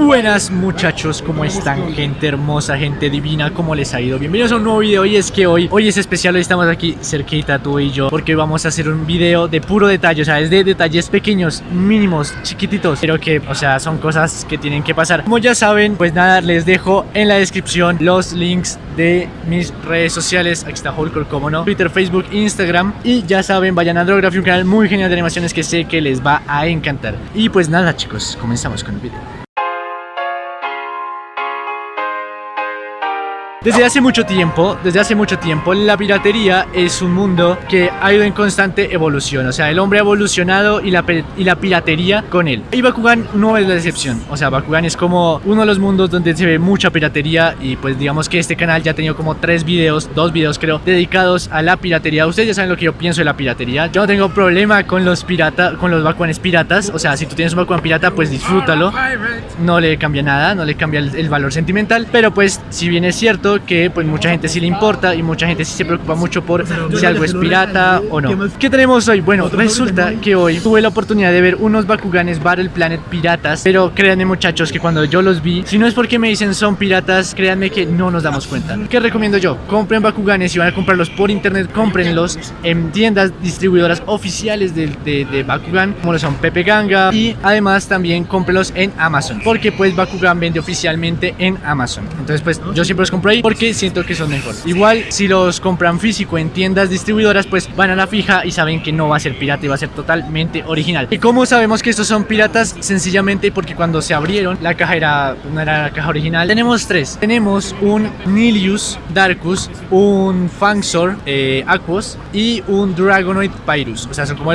Buenas muchachos, ¿cómo están? Gente hermosa, gente divina, ¿cómo les ha ido? Bienvenidos a un nuevo video y es que hoy, hoy es especial, hoy estamos aquí cerquita tú y yo Porque vamos a hacer un video de puro detalle, o sea, es de detalles pequeños, mínimos, chiquititos Pero que, o sea, son cosas que tienen que pasar. Como ya saben, pues nada, les dejo en la descripción los links de mis redes sociales. Aquí está Hulk, como no, Twitter, Facebook, Instagram Y ya saben, vayan a Drography, un canal muy genial de animaciones que sé que les va a encantar. Y pues nada chicos, comenzamos con el video Desde hace mucho tiempo, desde hace mucho tiempo, la piratería es un mundo que ha ido en constante evolución. O sea, el hombre ha evolucionado y la, y la piratería con él. Y Bakugan no es la excepción. O sea, Bakugan es como uno de los mundos donde se ve mucha piratería. Y pues digamos que este canal ya ha tenido como tres videos, dos videos creo, dedicados a la piratería. Ustedes ya saben lo que yo pienso de la piratería. Yo no tengo problema con los pirata, con los Bakuganes piratas. O sea, si tú tienes un Bakugan pirata, pues disfrútalo. No le cambia nada, no le cambia el, el valor sentimental. Pero pues, si bien es cierto que pues mucha gente sí le importa y mucha gente sí se preocupa mucho por si algo es pirata o no. ¿Qué tenemos hoy? Bueno, resulta que hoy tuve la oportunidad de ver unos Bakuganes Battle Planet piratas, pero créanme muchachos que cuando yo los vi, si no es porque me dicen son piratas, créanme que no nos damos cuenta. ¿Qué recomiendo yo? Compren Bakuganes, si van a comprarlos por internet, cómprenlos en tiendas distribuidoras oficiales de, de, Bakugan, como lo son Pepe Ganga y además también cómprenlos en Amazon, porque pues Bakugan vende oficialmente en Amazon. Entonces pues yo siempre los compro ahí porque siento que son mejor. Igual si los compran físico en tiendas distribuidoras pues van a la fija y saben que no va a ser pirata y va a ser totalmente original. ¿Y cómo sabemos que estos son piratas? Sencillamente porque cuando se abrieron la caja era, no era la caja original. Tenemos tres. Tenemos un Nilius Darkus, un Fangsor eh, Aquos y un Dragonoid Pyrus. O sea, son como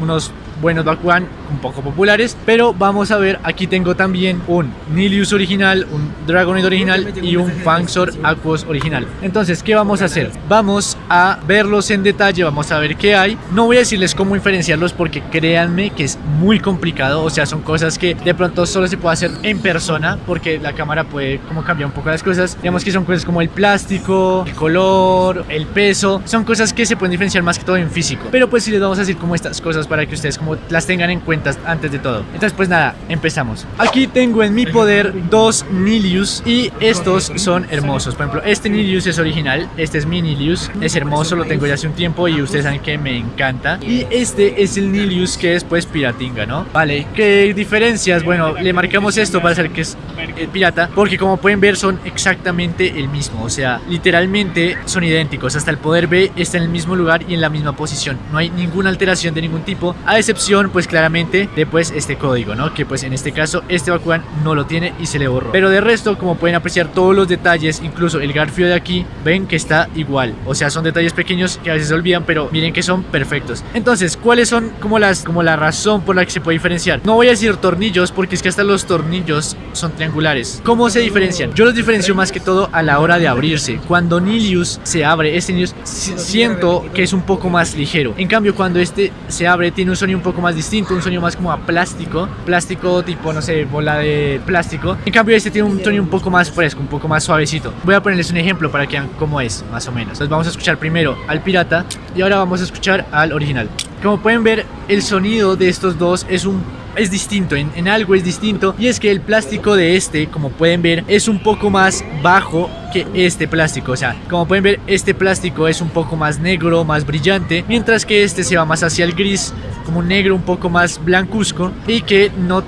unos buenos Bakugan un poco populares pero vamos a ver aquí tengo también un Nilius original un Dragonid original y un Fangsor Aquos original. Entonces ¿qué vamos a hacer? vamos a verlos en detalle vamos a ver qué hay. No voy a decirles cómo diferenciarlos porque créanme que es muy complicado o sea son cosas que de pronto solo se puede hacer en persona porque la cámara puede como cambiar un poco las cosas. Digamos que son cosas como el plástico el color el peso son cosas que se pueden diferenciar más que todo en físico. Pero pues si les vamos a decir como estas cosas para que ustedes como las tengan en cuenta antes de todo. Entonces pues nada, empezamos. Aquí tengo en mi poder dos Nilius y estos son hermosos. Por ejemplo, este Nilius es original, este es mi Nilius Es hermoso, lo tengo ya hace un tiempo y ustedes saben que me encanta. Y este es el Nilius que es pues piratinga, ¿no? Vale, ¿qué diferencias? Bueno, le marcamos esto para hacer que es el pirata Porque como pueden ver son exactamente el mismo. O sea, literalmente son idénticos. Hasta el poder B está en el mismo lugar y en la misma posición. No hay ninguna alteración de ningún tipo A excepción pues claramente de pues este código, ¿no? Que pues en este caso este Bakugan no lo tiene y se le borró. Pero de resto, como pueden apreciar todos los detalles, incluso el garfio de aquí, ven que está igual. O sea, son detalles pequeños que a veces se olvidan, pero miren que son perfectos. Entonces, ¿cuáles son como las como la razón por la que se puede diferenciar? No voy a decir tornillos porque es que hasta los tornillos son triangulares. ¿Cómo se diferencian? Yo los diferencio más que todo a la hora de abrirse. Cuando Nilius se abre, este Nilius siento que es un poco más ligero. En cambio, cuando este se abre, tiene un sonido un poco más distinto, un sonido más como a plástico, plástico tipo, no sé, bola de plástico. En cambio este tiene un sonido un poco más fresco, un poco más suavecito. Voy a ponerles un ejemplo para que vean cómo es, más o menos. Entonces vamos a escuchar primero al pirata y ahora vamos a escuchar al original. Como pueden ver, el sonido de estos dos es un es distinto, en, algo es distinto y es que el plástico de este, como pueden ver, es un poco más bajo que este plástico, o sea, como pueden ver, este plástico es un poco más negro, más brillante, mientras que este se va más hacia el gris, como un negro un poco más blancuzco y que no,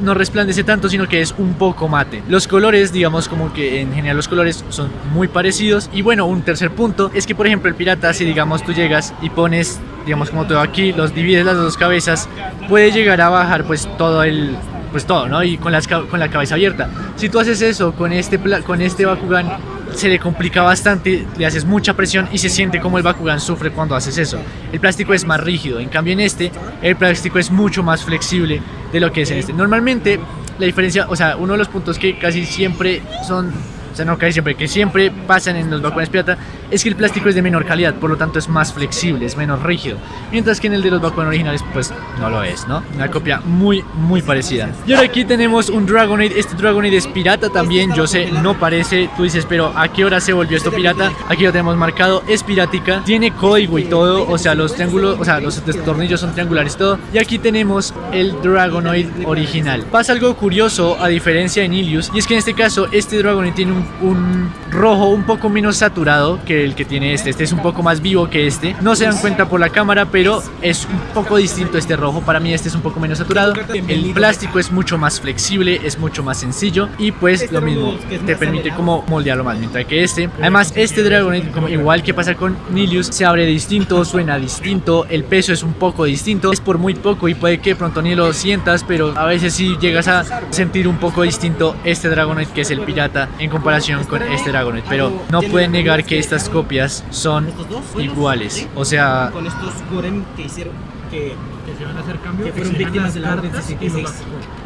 no resplandece tanto, sino que es un poco mate. Los colores, digamos como que en general los colores son muy parecidos y bueno, un tercer punto es que por ejemplo el pirata, si digamos tú llegas y pones digamos como todo aquí, los divides las dos cabezas, puede llegar a bajar pues todo el pues todo, ¿no? Y con, las, con la cabeza abierta. Si tú haces eso con este, con este Bakugan, se le complica bastante, le haces mucha presión y se siente como el Bakugan sufre cuando haces eso. El plástico es más rígido, en cambio en este, el plástico es mucho más flexible de lo que es en este. Normalmente, la diferencia, o sea, uno de los puntos que casi siempre son o sea, no casi siempre, que siempre pasan en los Bakuganes pirata, es que el plástico es de menor calidad, por lo tanto es más flexible, es menos rígido. Mientras que en el de los Bakugan originales, pues no lo es, ¿no? Una copia muy, muy parecida. Y ahora aquí tenemos un Dragonade, este Dragonade es pirata también, yo sé, no parece, tú dices, pero ¿a qué hora se volvió esto pirata? Aquí lo tenemos marcado, es pirática, tiene código y todo, o sea, los triángulos, o sea, los tornillos son triangulares y todo. Y aquí tenemos el Dragonoid original. Pasa algo curioso a diferencia de Nilius, y es que en este caso este Dragonoid tiene un, un rojo un poco menos saturado que el que tiene este, este es un poco más vivo que este. No se dan cuenta por la cámara, pero es un poco distinto este rojo, para mí este es un poco menos saturado. El plástico es mucho más flexible, es mucho más sencillo y pues lo mismo, te permite como moldearlo más, mientras que este, además este Dragonoid, como igual que pasa con Nilius, se abre distinto, suena distinto, el peso es un poco distinto, es por muy poco y puede que pronto ni lo sientas, pero a veces sí llegas a sentir un poco distinto este Dragonoid que es el pirata en comparación con este Dragonoid, pero no pueden negar que estas copias son iguales, o sea... Con estos Gorem que hicieron que que se van a hacer cambios que fueron víctimas de la Orden 66.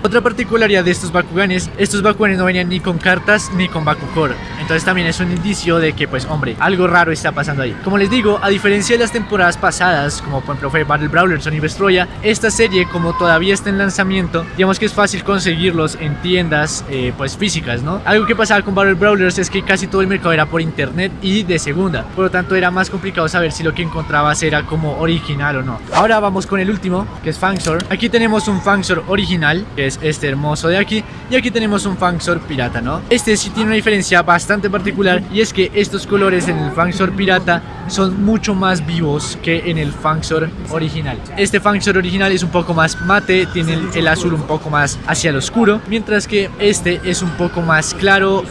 Otra particularidad de estos Bakuganes, estos Bakuganes no venían ni con cartas ni con Bakugor. Entonces también es un indicio de que, pues, hombre, algo raro está pasando ahí. Como les digo, a diferencia de las temporadas pasadas, como por ejemplo fue Battle Brawler, Sony Vestroya, esta serie, como todavía está en lanzamiento, digamos que es fácil conseguirlos en tiendas, eh, pues, físicas, ¿no? Algo que pasaba con Battle Brawlers es que casi todo el mercado era por internet y de segunda. Por lo tanto, era más complicado saber si lo que encontrabas era como original o no. Ahora vamos con el último, que es Fangsor. Aquí tenemos un Fangsor original, que es este hermoso de aquí. Y aquí tenemos un Fangsor pirata, ¿no? Este sí tiene una diferencia bastante particular y es que estos colores en el Fangsor pirata son mucho más vivos que en el Fangsor original. Este Fangsor original es un poco más mate, tiene el, azul un poco más hacia el oscuro, mientras que este es un poco más claro,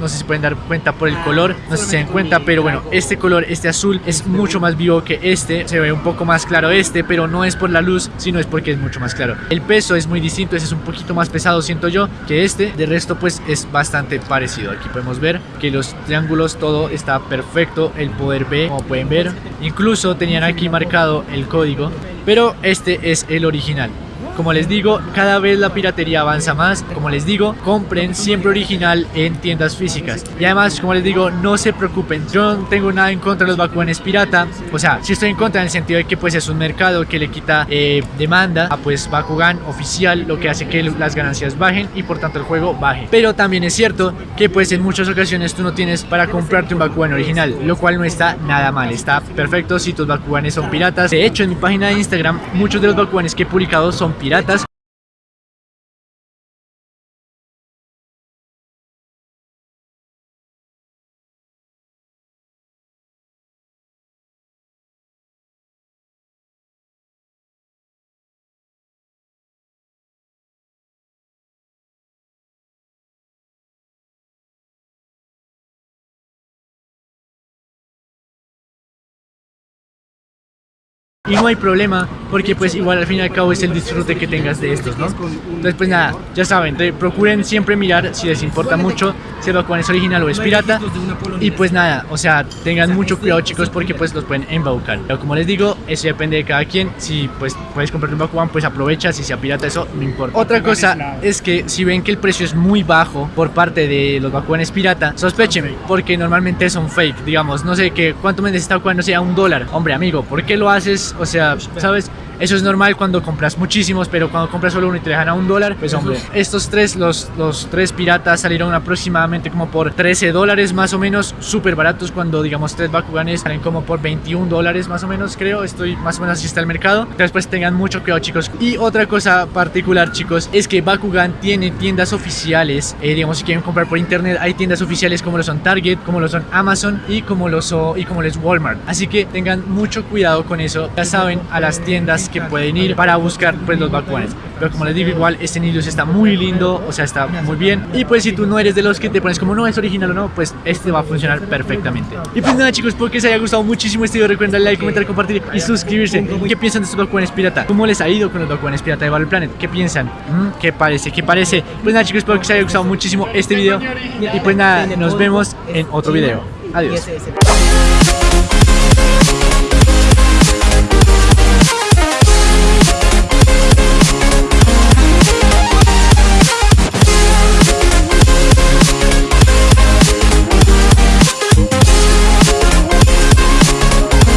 no sé si pueden dar cuenta por el color, no sé si se dan cuenta, pero bueno, este color, este azul es mucho más vivo que este, se ve un poco más claro este, pero no es por la luz, sino es porque es mucho más claro. El peso es muy distinto, ese es un poquito más pesado, siento yo, que este, de resto pues es bastante parecido. Aquí podemos ver que los triángulos, todo está perfecto, el poder B, como pueden ver, incluso tenían aquí marcado el código, pero este es el original. Como les digo, cada vez la piratería avanza más. Como les digo, compren siempre original en tiendas físicas. Y además, como les digo, no se preocupen. Yo no tengo nada en contra de los Bakuganes pirata. O sea, sí estoy en contra en el sentido de que pues es un mercado que le quita eh, demanda a pues Bakugan oficial, lo que hace que las ganancias bajen y por tanto el juego baje. Pero también es cierto que pues en muchas ocasiones tú no tienes para comprarte un Bakugan original, lo cual no está nada mal. Está perfecto si tus Bakuganes son piratas. De hecho, en mi página de Instagram, muchos de los Bakuganes que he publicado son piratas. Y no hay problema, porque pues igual al fin y al cabo es el disfrute que tengas de estos, ¿no? Entonces pues nada, ya saben, procuren siempre mirar si les importa mucho si el Bakugan es original o es pirata. Y pues nada, o sea, tengan mucho cuidado chicos porque pues los pueden embaucar. Pero como les digo, eso depende de cada quien. Si pues puedes comprar un Bakugan, pues aprovecha. Si sea pirata, eso no importa. Otra cosa es que si ven que el precio es muy bajo por parte de los Bakuganes pirata, sospechen, porque normalmente son fake. Digamos, no sé que cuánto me está Bakugan, no sé, a un dólar. Hombre, amigo, ¿por qué lo haces? O sea, ¿sabes? Eso es normal cuando compras muchísimos, pero cuando compras solo uno y te dejan a un dólar, pues hombre, estos tres, los, los tres piratas salieron aproximadamente como por 13 dólares más o menos, súper baratos cuando digamos tres Bakuganes salen como por 21 dólares más o menos, creo, estoy más o menos así está el mercado. Entonces pues tengan mucho cuidado chicos. Y otra cosa particular chicos, es que Bakugan tiene tiendas oficiales, eh, digamos si quieren comprar por internet, hay tiendas oficiales como lo son Target, como lo son Amazon y como lo, so- y como lo es Walmart. Así que tengan mucho cuidado con eso, ya saben a las tiendas que pueden ir para buscar pues los Bakuganes. Pero como les digo igual, este Nilius está muy lindo, o sea está muy bien. Y pues si tú no eres de los que te pones como no es original o no, pues este va a funcionar perfectamente. Y pues nada chicos, espero que les haya gustado muchísimo este video. Recuerden darle like, comentar, compartir y suscribirse. ¿Qué piensan de estos Bakuganes pirata? ¿Cómo les ha ido con los Bakuganes pirata de Battle Planet? ¿Qué piensan? ¿Mm? ¿Qué parece? ¿Qué parece? Pues nada chicos, espero que les haya gustado muchísimo este video. Y pues nada, nos vemos en otro video. Adiós.